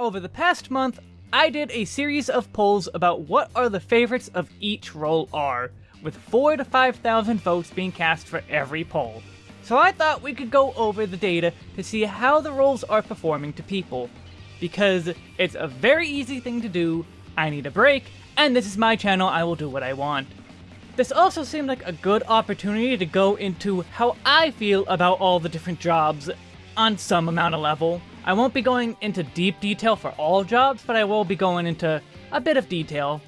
Over the past month, I did a series of polls about what are the favorites of each role are, with 4 to 5,000 votes being cast for every poll. So I thought we could go over the data to see how the roles are performing to people. Because it's a very easy thing to do, I need a break, and this is my channel, I will do what I want. This also seemed like a good opportunity to go into how I feel about all the different jobs on some amount of level. I won't be going into deep detail for all jobs, but I will be going into a bit of detail.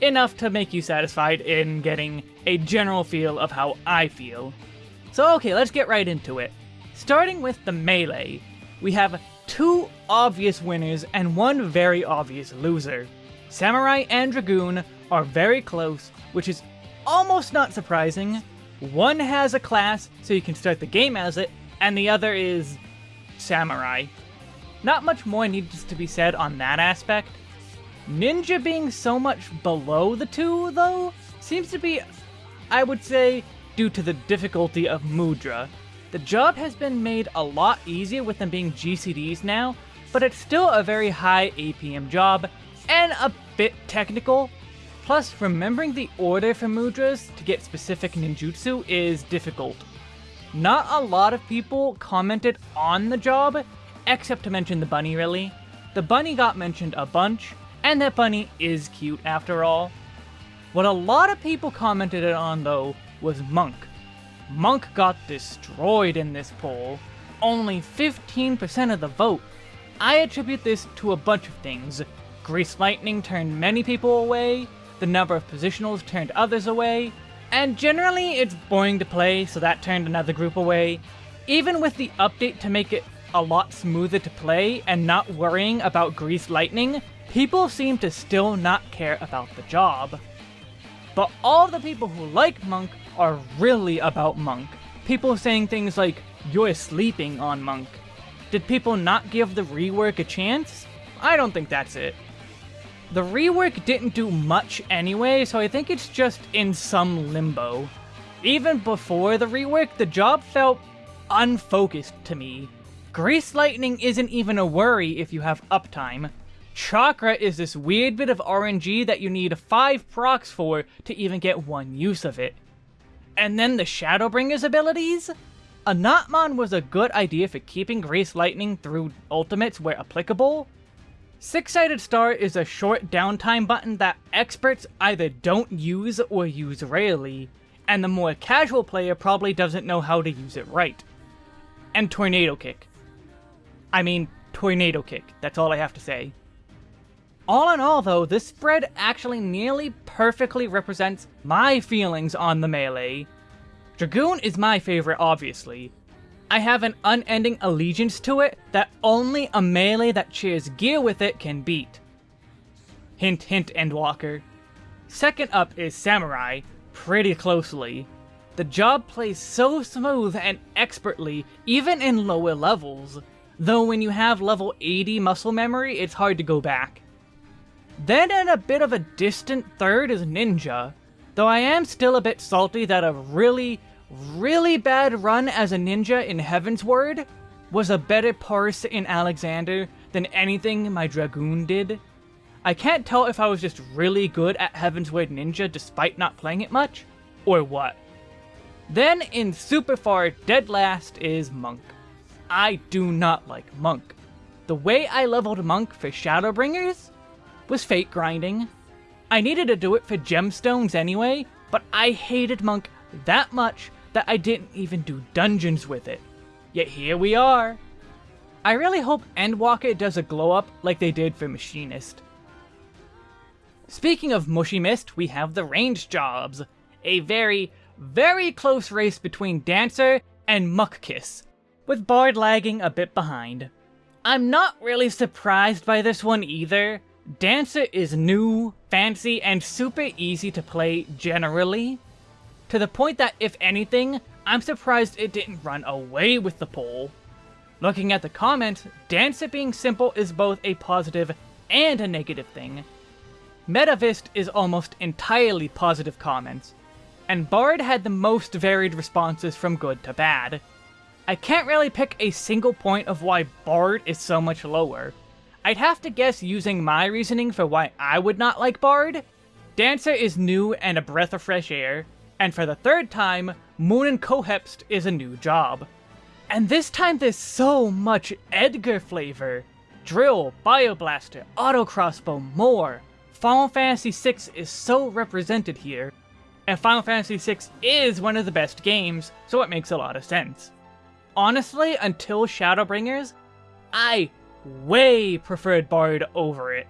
Enough to make you satisfied in getting a general feel of how I feel. So okay, let's get right into it. Starting with the melee, we have two obvious winners and one very obvious loser. Samurai and Dragoon are very close, which is almost not surprising. One has a class, so you can start the game as it, and the other is Samurai. Not much more needs to be said on that aspect. Ninja being so much below the two, though, seems to be, I would say, due to the difficulty of Mudra. The job has been made a lot easier with them being GCDs now, but it's still a very high APM job, and a bit technical. Plus, remembering the order for Mudras to get specific ninjutsu is difficult. Not a lot of people commented on the job, except to mention the bunny really. The bunny got mentioned a bunch, and that bunny is cute after all. What a lot of people commented on though was Monk. Monk got destroyed in this poll, only 15% of the vote. I attribute this to a bunch of things. Grease Lightning turned many people away, the number of positionals turned others away, and generally it's boring to play, so that turned another group away. Even with the update to make it a lot smoother to play and not worrying about Grease Lightning, people seem to still not care about the job. But all the people who like Monk are really about Monk. People saying things like, you're sleeping on Monk. Did people not give the rework a chance? I don't think that's it. The rework didn't do much anyway, so I think it's just in some limbo. Even before the rework, the job felt unfocused to me. Grease Lightning isn't even a worry if you have uptime. Chakra is this weird bit of RNG that you need 5 procs for to even get one use of it. And then the Shadowbringer's abilities? Anatman was a good idea for keeping Grease Lightning through ultimates where applicable. Six-Sided Star is a short downtime button that experts either don't use or use rarely, and the more casual player probably doesn't know how to use it right. And Tornado Kick. I mean, Tornado Kick, that's all I have to say. All in all though, this spread actually nearly perfectly represents my feelings on the melee. Dragoon is my favorite obviously. I have an unending allegiance to it that only a melee that shares gear with it can beat. Hint hint Endwalker. Second up is Samurai, pretty closely. The job plays so smooth and expertly, even in lower levels. Though when you have level 80 muscle memory, it's hard to go back. Then in a bit of a distant third is Ninja, though I am still a bit salty that a really, really bad run as a ninja in Heavensward was a better parse in Alexander than anything my Dragoon did. I can't tell if I was just really good at Heavensward Ninja despite not playing it much, or what. Then in super far dead last is Monk. I do not like Monk. The way I leveled Monk for Shadowbringers was fate grinding. I needed to do it for gemstones anyway, but I hated Monk that much that I didn't even do dungeons with it. Yet here we are. I really hope Endwalker does a glow up like they did for Machinist. Speaking of Machinist, we have the range jobs. A very, very close race between Dancer and Machinist, with Bard lagging a bit behind. I'm not really surprised by this one either. Dancer is new, fancy, and super easy to play generally, to the point that, if anything, I'm surprised it didn't run away with the poll. Looking at the comments, Dancer being simple is both a positive and a negative thing. Machinist is almost entirely positive comments, and Bard had the most varied responses from good to bad. I can't really pick a single point of why Bard is so much lower. I'd have to guess using my reasoning for why I would not like Bard. Dancer is new and a breath of fresh air, and for the third time, Moon and Cohepst is a new job. And this time there's so much Edgar flavor. Drill, Bioblaster, Auto Crossbow, more. Final Fantasy VI is so represented here. And Final Fantasy VI is one of the best games, so it makes a lot of sense. Honestly, until Shadowbringers, I way preferred Bard over it.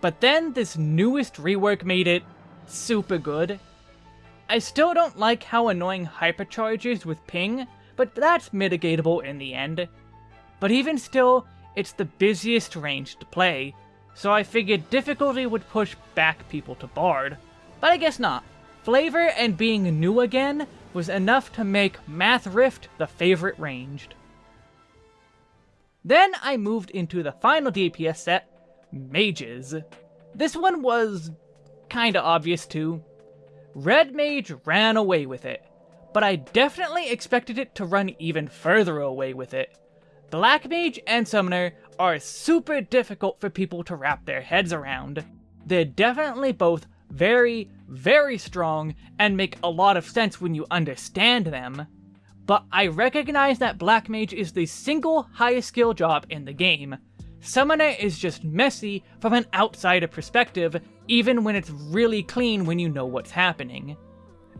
But then this newest rework made it super good. I still don't like how annoying hypercharges with ping, but that's mitigatable in the end. But even still, it's the busiest range to play, so I figured difficulty would push back people to Bard. But I guess not. Flavor and being new again was enough to make Machinist the favorite ranged. Then I moved into the final DPS set, Mages. This one was kinda obvious too. Red Mage ran away with it, but I definitely expected it to run even further away with it. Black Mage and Summoner are super difficult for people to wrap their heads around. They're definitely both very, very strong and make a lot of sense when you understand them but I recognize that Black Mage is the single highest skill job in the game. Summoner is just messy from an outsider perspective, even when it's really clean when you know what's happening.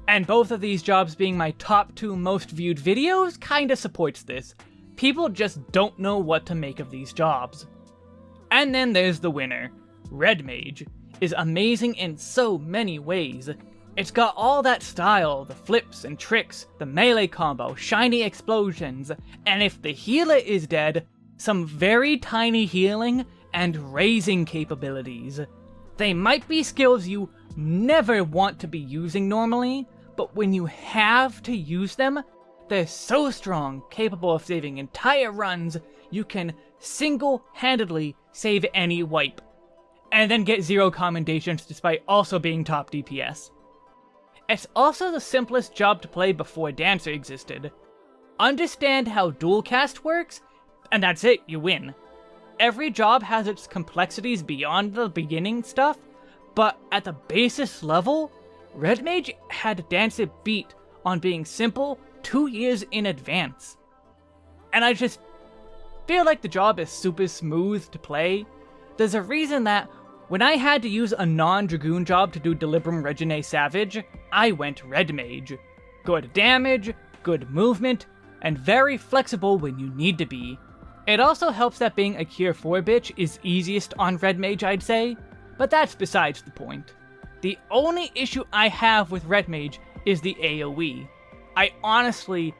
And both of these jobs being my top two most viewed videos kinda supports this. People just don't know what to make of these jobs. And then there's the winner. Red Mage is amazing in so many ways, it's got all that style, the flips and tricks, the melee combo, shiny explosions, and if the healer is dead, some very tiny healing and raising capabilities. They might be skills you never want to be using normally, but when you have to use them, they're so strong, capable of saving entire runs, you can single-handedly save any wipe. And then get zero commendations despite also being top DPS. It's also the simplest job to play before Dancer existed. Understand how dual cast works, and that's it, you win. Every job has its complexities beyond the beginning stuff, but at the basis level, Red Mage had Dancer beat on being simple two years in advance. And I just feel like the job is super smooth to play. There's a reason that when I had to use a non-Dragoon job to do Delubrum Reginae Savage, I went Red Mage. Good damage, good movement, and very flexible when you need to be. It also helps that being a Cure 4 bitch is easiest on Red Mage, I'd say, but that's besides the point. The only issue I have with Red Mage is the AoE. I honestly,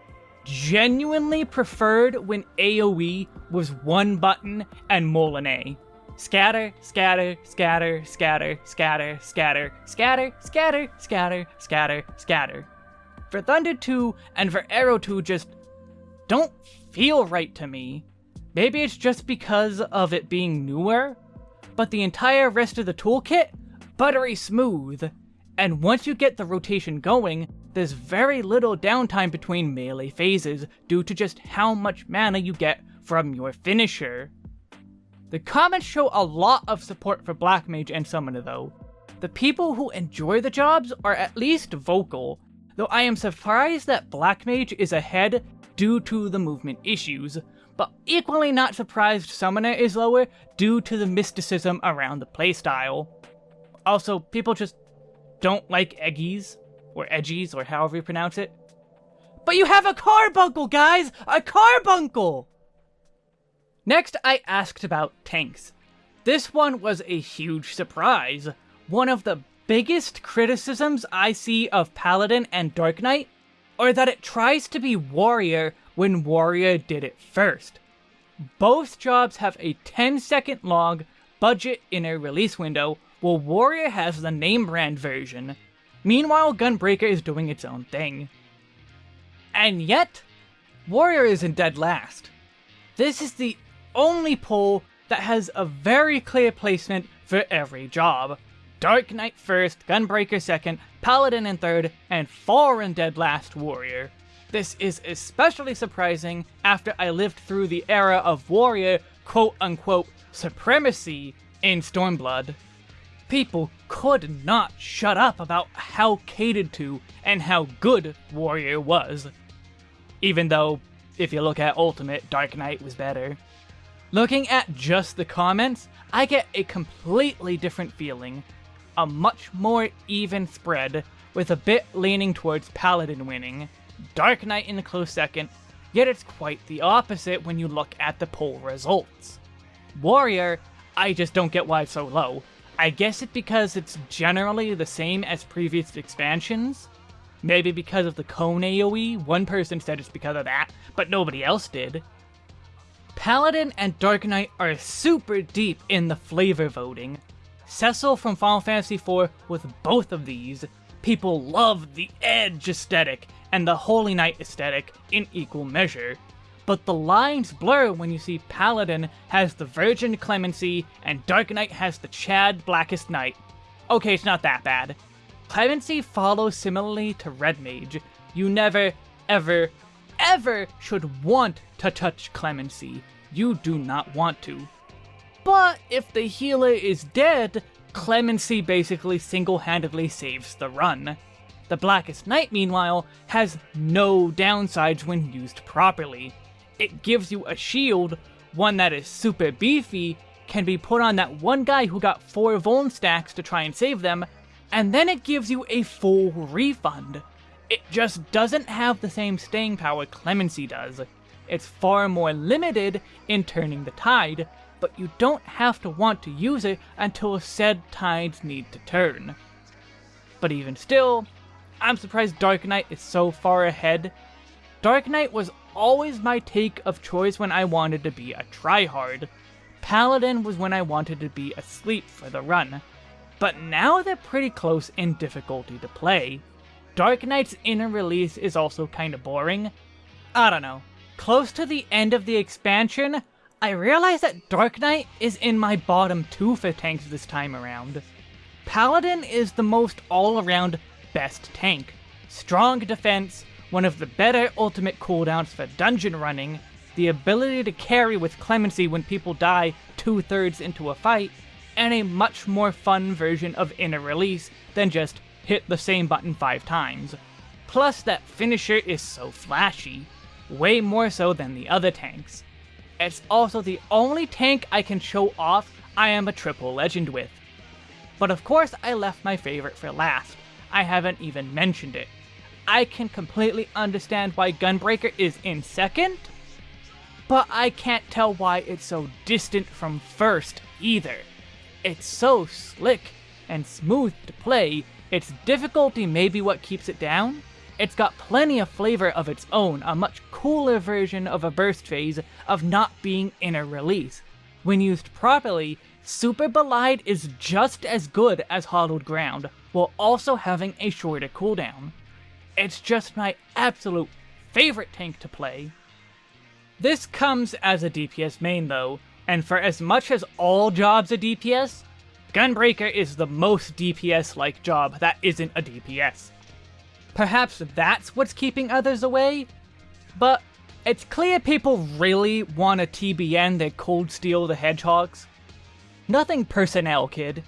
genuinely preferred when AoE was one button and Moulinet. Scatter, scatter, scatter, scatter, scatter, scatter, scatter, scatter, scatter, scatter, scatter. Verthunder 2 and Veraero 2 just don't feel right to me. Maybe it's just because of it being newer, but the entire rest of the toolkit, buttery smooth. And once you get the rotation going, there's very little downtime between melee phases due to just how much mana you get from your finisher. The comments show a lot of support for Black Mage and Summoner though. The people who enjoy the jobs are at least vocal, though I am surprised that Black Mage is ahead due to the movement issues, but equally not surprised Summoner is lower due to the mysticism around the playstyle. Also, people just don't like Eggies, or Edgies, or however you pronounce it. But you have a carbuncle, guys! A carbuncle! Next, I asked about tanks. This one was a huge surprise. One of the biggest criticisms I see of Paladin and Dark Knight are that it tries to be Warrior when Warrior did it first. Both jobs have a 10 second long budget Inner Release window, while Warrior has the name brand version. Meanwhile, Gunbreaker is doing its own thing. And yet, Warrior isn't dead last. This is the only pull that has a very clear placement for every job. Dark Knight first, Gunbreaker second, Paladin in third, and Foreign Dead last Warrior. This is especially surprising after I lived through the era of warrior quote-unquote supremacy in Stormblood. People could not shut up about how catered to and how good Warrior was. Even though, if you look at Ultimate, Dark Knight was better. Looking at just the comments, I get a completely different feeling. A much more even spread, with a bit leaning towards Paladin winning, Dark Knight in a close second, yet it's quite the opposite when you look at the poll results. Warrior, I just don't get why it's so low. I guess it's because it's generally the same as previous expansions. Maybe because of the cone AoE, one person said it's because of that, but nobody else did. Paladin and Dark Knight are super deep in the flavor voting. Cecil from Final Fantasy IV with both of these. People love the Edge aesthetic and the Holy Knight aesthetic in equal measure but the lines blur when you see Paladin has the Virgin Clemency and Dark Knight has the Chad Blackest Knight. Okay, it's not that bad. Clemency follows similarly to Red Mage. You never, ever, ever should want to touch Clemency. You do not want to. But if the healer is dead, Clemency basically single-handedly saves the run. The Blackest Night, meanwhile, has no downsides when used properly it gives you a shield, one that is super beefy, can be put on that one guy who got 4 Vuln stacks to try and save them, and then it gives you a full refund. It just doesn't have the same staying power Clemency does. It's far more limited in turning the tide, but you don't have to want to use it until said tides need to turn. But even still, I'm surprised Dark Knight is so far ahead. Dark Knight was always my take of choice when I wanted to be a tryhard. Paladin was when I wanted to be asleep for the run. But now they're pretty close in difficulty to play. Dark Knight's inner release is also kinda boring. I don't know. Close to the end of the expansion, I realize that Dark Knight is in my bottom two for tanks this time around. Paladin is the most all-around best tank. Strong defense, one of the better ultimate cooldowns for dungeon running, the ability to carry with clemency when people die two-thirds into a fight, and a much more fun version of Inner Release than just hit the same button five times. Plus that finisher is so flashy, way more so than the other tanks. It's also the only tank I can show off I am a triple legend with. But of course I left my favorite for last, I haven't even mentioned it. I can completely understand why Gunbreaker is in second, but I can't tell why it's so distant from first either. It's so slick and smooth to play, its difficulty may be what keeps it down. It's got plenty of flavor of its own, a much cooler version of a burst phase of not being Inner Release. When used properly, Superbolide is just as good as Hallowed Ground, while also having a shorter cooldown. It's just my absolute favorite tank to play. This comes as a DPS main though, and for as much as all jobs are DPS, Gunbreaker is the most DPS-like job that isn't a DPS. Perhaps that's what's keeping others away? But it's clear people really want to TBN their Cold Steel the Hedgehogs. Nothing personnel, kid.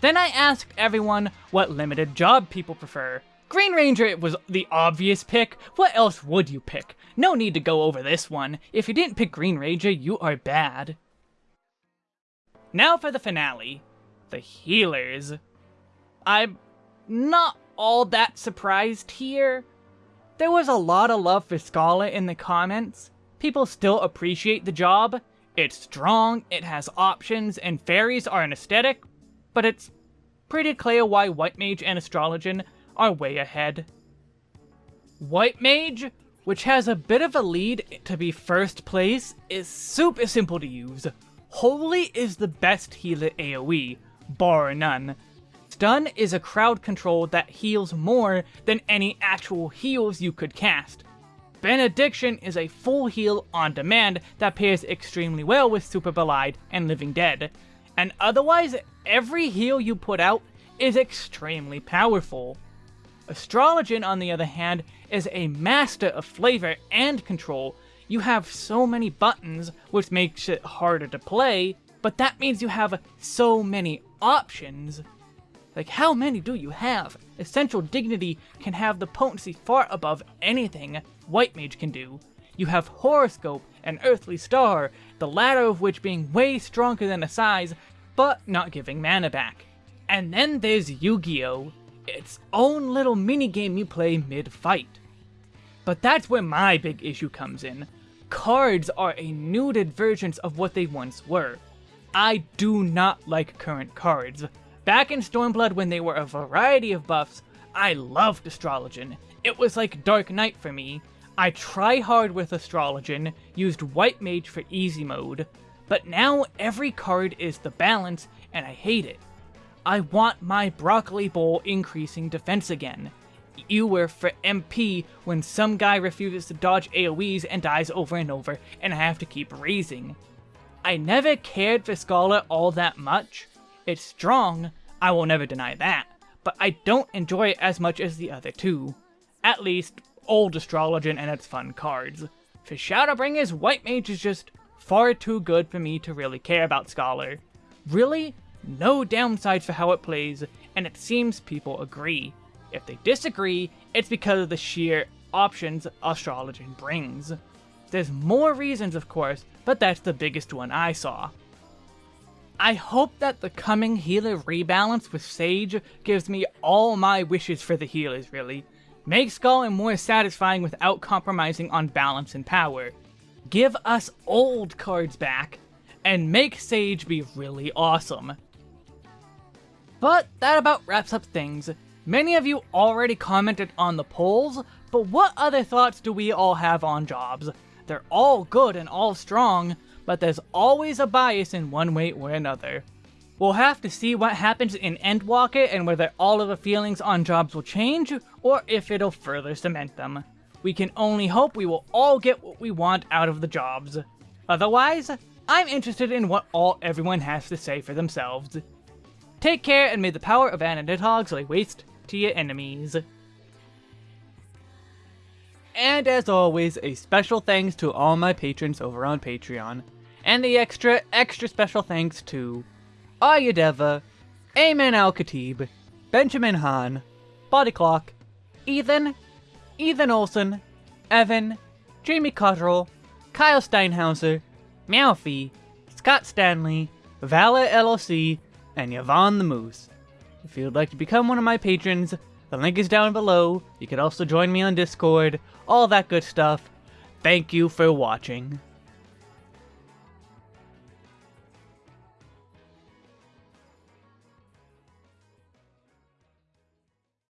Then I asked everyone what limited job people prefer, Green Ranger was the obvious pick. What else would you pick? No need to go over this one. If you didn't pick Green Ranger, you are bad. Now for the finale. The healers. I'm not all that surprised here. There was a lot of love for Scholar in the comments. People still appreciate the job. It's strong, it has options, and fairies are an aesthetic, but it's pretty clear why White Mage and Astrologian are way ahead. White Mage, which has a bit of a lead to be first place, is super simple to use. Holy is the best healer AoE, bar none. Stun is a crowd control that heals more than any actual heals you could cast. Benediction is a full heal on demand that pairs extremely well with Superbolide and Living Dead. And otherwise, every heal you put out is extremely powerful. Astrologian, on the other hand, is a master of flavor and control. You have so many buttons, which makes it harder to play, but that means you have so many options. Like, how many do you have? Essential Dignity can have the potency far above anything White Mage can do. You have Horoscope and Earthly Star, the latter of which being way stronger than Assize, but not giving mana back. And then there's Yu-Gi-Oh! Its own little minigame you play mid-fight. But that's where my big issue comes in. Cards are a nuded versions of what they once were. I do not like current cards. Back in Stormblood when they were a variety of buffs, I loved Astrologian. It was like Dark Knight for me. I try hard with Astrologian, used White Mage for easy mode, but now every card is the balance, and I hate it. I want my Broccoli Bowl increasing defense again. Ewer for MP when some guy refuses to dodge AoEs and dies over and over, and I have to keep raising. I never cared for Scholar all that much, it's strong, I will never deny that, but I don't enjoy it as much as the other two. At least, old Astrologian and its fun cards. For Shadowbringers, White Mage is just far too good for me to really care about Scholar. Really, no downsides for how it plays, and it seems people agree. If they disagree, it's because of the sheer options Astrologian brings. There's more reasons, of course, but that's the biggest one I saw. I hope that the coming healer rebalance with Sage gives me all my wishes for the healers, really. Make Scholar more satisfying without compromising on balance and power. Give us old cards back, and make Sage be really awesome. But that about wraps up things. Many of you already commented on the polls, but what other thoughts do we all have on jobs? They're all good and all strong, but there's always a bias in one way or another. We'll have to see what happens in Endwalker and whether all of the feelings on jobs will change, or if it'll further cement them. We can only hope we will all get what we want out of the jobs. Otherwise, I'm interested in what all everyone has to say for themselves. Take care and may the power of Anadidhogs lay waste to your enemies. And as always, a special thanks to all my patrons over on Patreon. And the extra, extra special thanks to Ayadeva, Ayman Al-Khatib, Benjamin Hahn, Body Clock, Ethan, Ethan Olson, Evan, Jamie Cottrell, Kyle Steinhauser, Meowfie, Scott Stanley, Vala LLC, and Yvonne the Moose. If you would like to become one of my patrons, the link is down below. You can also join me on Discord, all that good stuff. Thank you for watching.